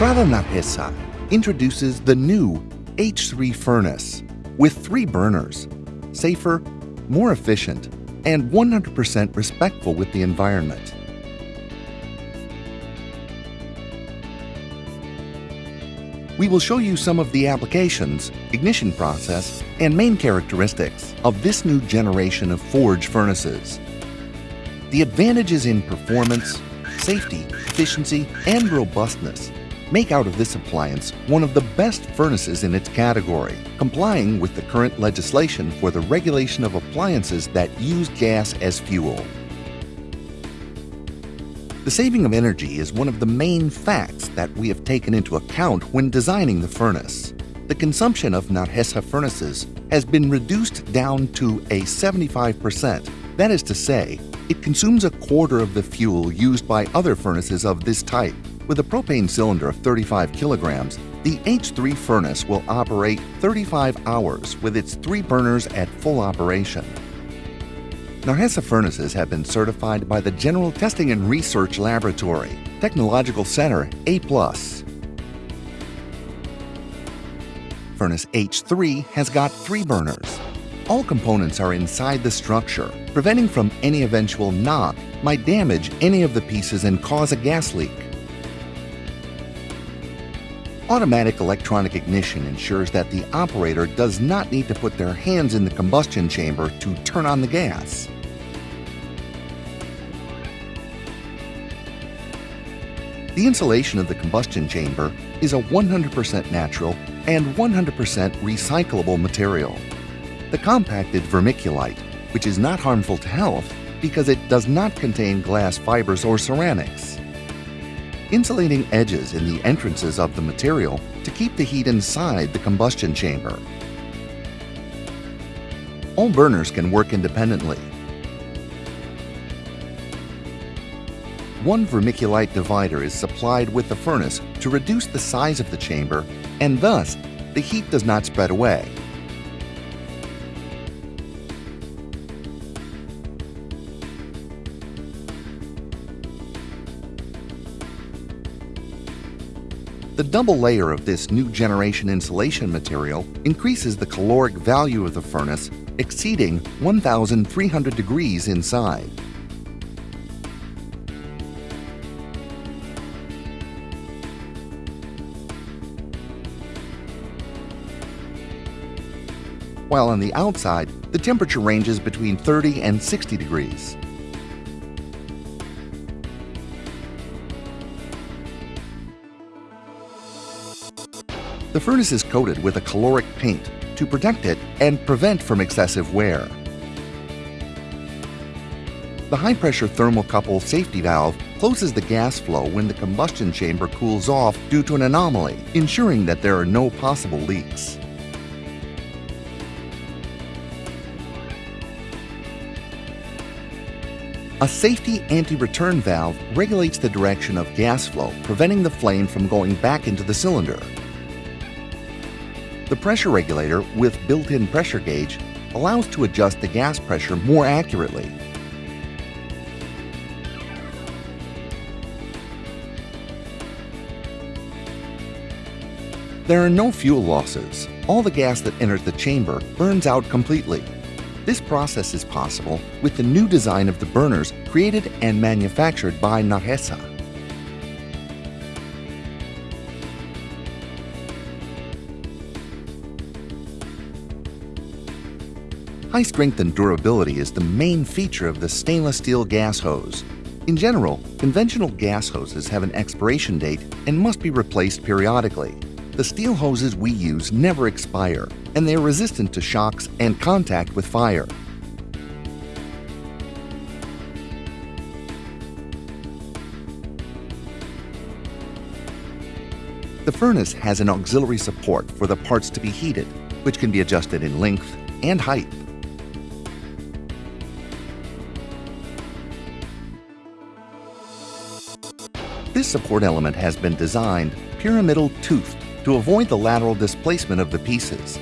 Narhesa introduces the new H3 furnace with three burners, safer, more efficient, and 100% respectful with the environment. We will show you some of the applications, ignition process, and main characteristics of this new generation of forge furnaces. The advantages in performance, safety, efficiency, and robustness make out of this appliance one of the best furnaces in its category, complying with the current legislation for the regulation of appliances that use gas as fuel. The saving of energy is one of the main facts that we have taken into account when designing the furnace. The consumption of Narhesa furnaces has been reduced down to a 75%. That is to say, it consumes a quarter of the fuel used by other furnaces of this type. With a propane cylinder of 35 kilograms, the H3 furnace will operate 35 hours with its three burners at full operation. Narhesa furnaces have been certified by the General Testing and Research Laboratory, Technological Center A+. Furnace H3 has got three burners. All components are inside the structure, preventing from any eventual knock might damage any of the pieces and cause a gas leak. Automatic electronic ignition ensures that the operator does not need to put their hands in the combustion chamber to turn on the gas. The insulation of the combustion chamber is a 100% natural and 100% recyclable material. The compacted vermiculite, which is not harmful to health because it does not contain glass fibers or ceramics insulating edges in the entrances of the material to keep the heat inside the combustion chamber. All burners can work independently. One vermiculite divider is supplied with the furnace to reduce the size of the chamber and thus the heat does not spread away. The double layer of this new generation insulation material increases the caloric value of the furnace exceeding 1,300 degrees inside. While on the outside, the temperature ranges between 30 and 60 degrees. The furnace is coated with a caloric paint to protect it and prevent from excessive wear. The high-pressure thermocouple safety valve closes the gas flow when the combustion chamber cools off due to an anomaly, ensuring that there are no possible leaks. A safety anti-return valve regulates the direction of gas flow, preventing the flame from going back into the cylinder. The pressure regulator with built-in pressure gauge allows to adjust the gas pressure more accurately. There are no fuel losses. All the gas that enters the chamber burns out completely. This process is possible with the new design of the burners created and manufactured by Narhesa. High strength and durability is the main feature of the stainless steel gas hose. In general, conventional gas hoses have an expiration date and must be replaced periodically. The steel hoses we use never expire, and they are resistant to shocks and contact with fire. The furnace has an auxiliary support for the parts to be heated, which can be adjusted in length and height. This support element has been designed pyramidal toothed to avoid the lateral displacement of the pieces.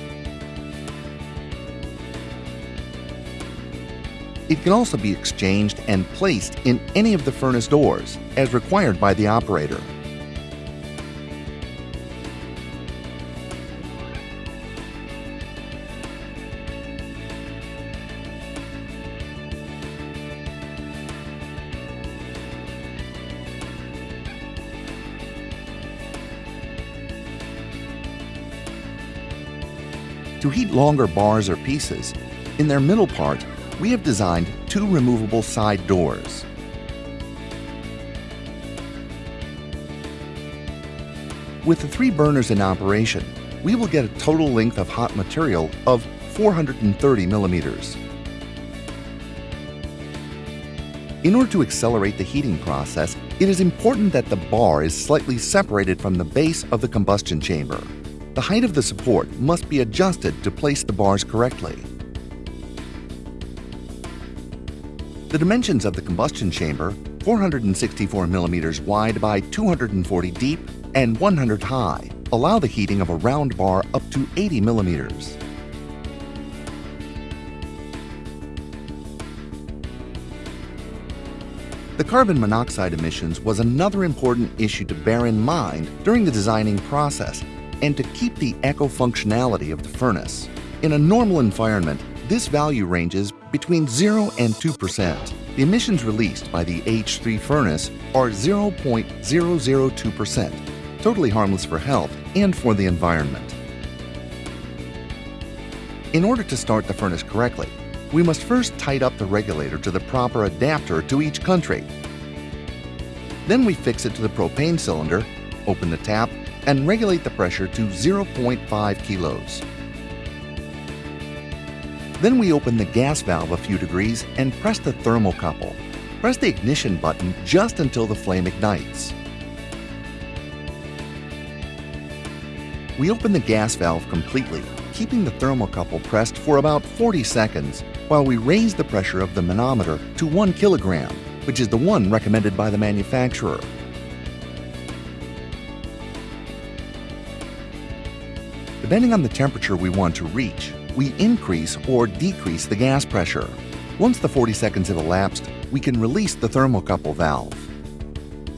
It can also be exchanged and placed in any of the furnace doors, as required by the operator. To heat longer bars or pieces, in their middle part, we have designed two removable side doors. With the three burners in operation, we will get a total length of hot material of 430 millimeters. In order to accelerate the heating process, it is important that the bar is slightly separated from the base of the combustion chamber. The height of the support must be adjusted to place the bars correctly. The dimensions of the combustion chamber, 464 millimeters wide by 240 deep and 100 high, allow the heating of a round bar up to 80 millimeters. The carbon monoxide emissions was another important issue to bear in mind during the designing process and to keep the eco-functionality of the furnace. In a normal environment, this value ranges between 0 and 2%. The emissions released by the H3 furnace are 0.002%, totally harmless for health and for the environment. In order to start the furnace correctly, we must first tight up the regulator to the proper adapter to each country. Then we fix it to the propane cylinder, open the tap, and regulate the pressure to 0.5 kilos. Then we open the gas valve a few degrees and press the thermocouple. Press the ignition button just until the flame ignites. We open the gas valve completely, keeping the thermocouple pressed for about 40 seconds while we raise the pressure of the manometer to 1 kilogram, which is the one recommended by the manufacturer. Depending on the temperature we want to reach, we increase or decrease the gas pressure. Once the 40 seconds have elapsed, we can release the thermocouple valve.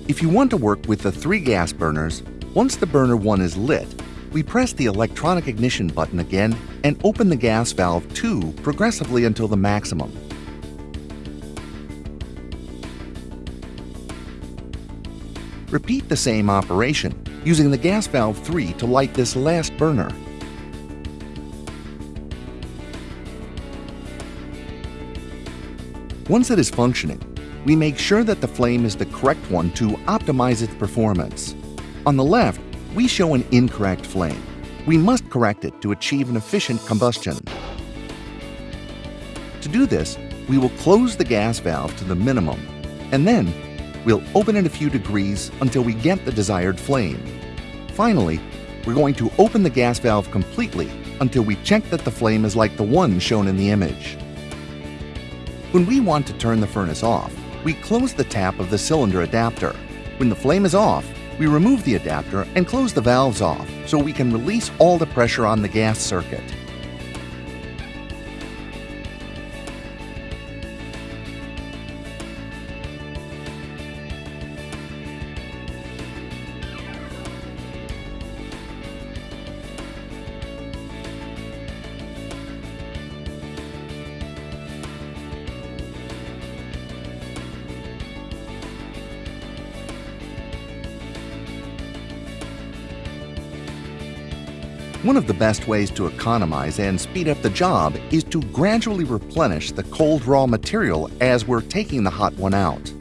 If you want to work with the three gas burners, once the burner 1 is lit, we press the electronic ignition button again and open the gas valve 2 progressively until the maximum. Repeat the same operation, using the gas valve 3 to light this last burner. Once it is functioning, we make sure that the flame is the correct one to optimize its performance. On the left, we show an incorrect flame. We must correct it to achieve an efficient combustion. To do this, we will close the gas valve to the minimum, and then we'll open it a few degrees until we get the desired flame. Finally, we're going to open the gas valve completely until we check that the flame is like the one shown in the image. When we want to turn the furnace off, we close the tap of the cylinder adapter. When the flame is off, we remove the adapter and close the valves off so we can release all the pressure on the gas circuit. One of the best ways to economize and speed up the job is to gradually replenish the cold raw material as we're taking the hot one out.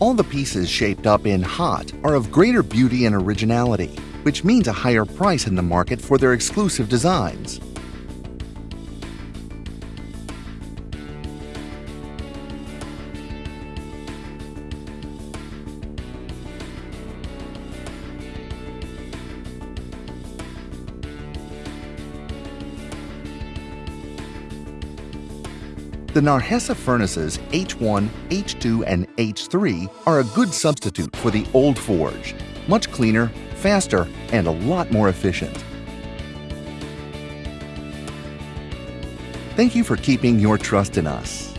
All the pieces shaped up in hot are of greater beauty and originality, which means a higher price in the market for their exclusive designs. The Narhesa furnaces H1, H2, and H3 are a good substitute for the old forge, much cleaner, faster, and a lot more efficient. Thank you for keeping your trust in us.